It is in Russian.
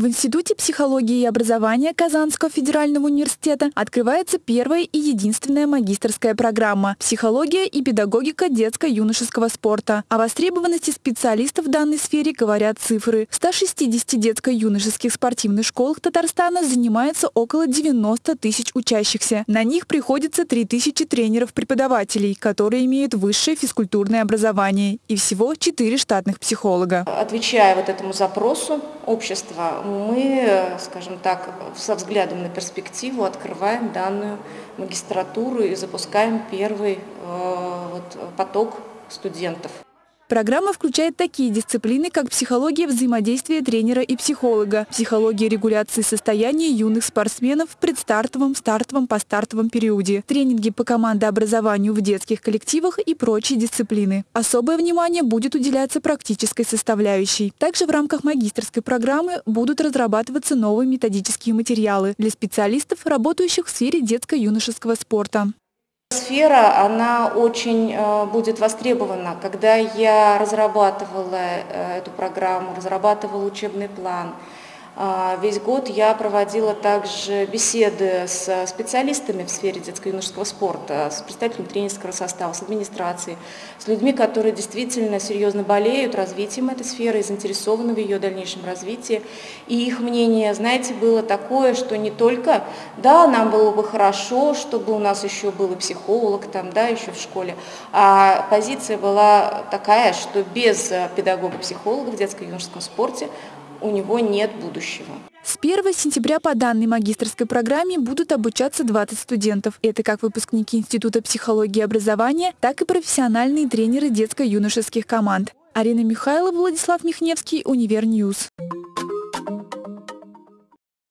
В Институте психологии и образования Казанского федерального университета открывается первая и единственная магистрская программа «Психология и педагогика детско-юношеского спорта». О востребованности специалистов в данной сфере говорят цифры. В 160 детско-юношеских спортивных школах Татарстана занимается около 90 тысяч учащихся. На них приходится 3 тысячи тренеров-преподавателей, которые имеют высшее физкультурное образование и всего 4 штатных психолога. Отвечая вот этому запросу общества, мы, скажем так, со взглядом на перспективу открываем данную магистратуру и запускаем первый э, вот, поток студентов. Программа включает такие дисциплины, как психология взаимодействия тренера и психолога, психология регуляции состояния юных спортсменов в предстартовом, стартовом, постартовом периоде, тренинги по командообразованию в детских коллективах и прочие дисциплины. Особое внимание будет уделяться практической составляющей. Также в рамках магистрской программы будут разрабатываться новые методические материалы для специалистов, работающих в сфере детско-юношеского спорта. Сфера, она очень э, будет востребована. Когда я разрабатывала э, эту программу, разрабатывала учебный план, весь год я проводила также беседы с специалистами в сфере детско-юношеского спорта, с представителями тренерского состава, с администрацией, с людьми, которые действительно серьезно болеют развитием этой сферы заинтересованы в ее дальнейшем развитии. И их мнение, знаете, было такое, что не только, да, нам было бы хорошо, чтобы у нас еще был психолог там, да, еще в школе, а позиция была такая, что без педагога-психолога в детско-юношеском спорте у него нет будущего. С 1 сентября по данной магистрской программе будут обучаться 20 студентов. Это как выпускники Института психологии и образования, так и профессиональные тренеры детско-юношеских команд. Арина Михайлова, Владислав Михневский, Univer News.